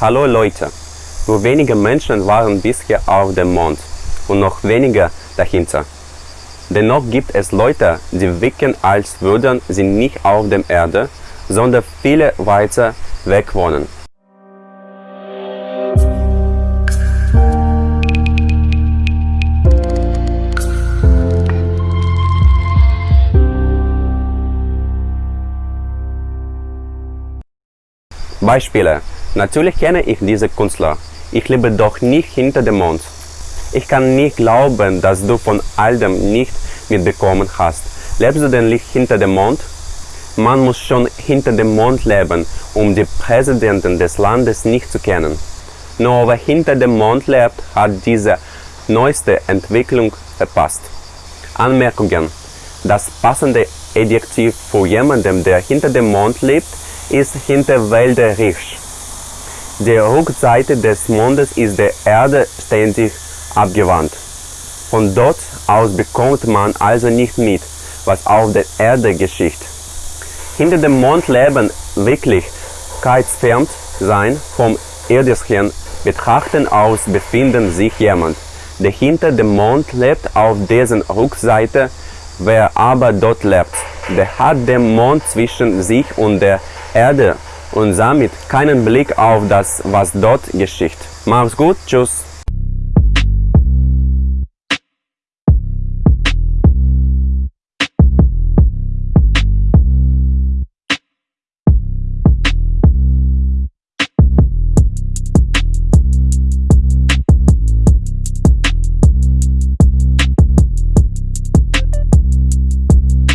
Hallo Leute! Nur wenige Menschen waren bisher auf dem Mond und noch weniger dahinter. Dennoch gibt es Leute, die wirken, als würden sie nicht auf der Erde, sondern viele weiter weg wohnen. Beispiele. Natürlich kenne ich diese Künstler. Ich lebe doch nicht hinter dem Mond. Ich kann nicht glauben, dass du von all dem nicht mitbekommen hast. Lebst du denn nicht hinter dem Mond? Man muss schon hinter dem Mond leben, um die Präsidenten des Landes nicht zu kennen. Nur wer hinter dem Mond lebt, hat diese neueste Entwicklung verpasst. Anmerkungen. Das passende Adjektiv für jemanden, der hinter dem Mond lebt, ist hinterwäldlerisch. Die Rückseite des Mondes ist der Erde ständig abgewandt. Von dort aus bekommt man also nicht mit, was auf der Erde geschieht. Hinter dem Mond leben Wirklichkeitsfern sein vom irdischen Betrachten aus befinden sich jemand, der hinter dem Mond lebt auf dessen Rückseite, wer aber dort lebt, der hat den Mond zwischen sich und der Erde und damit keinen Blick auf das, was dort geschieht. Mach's gut, tschüss.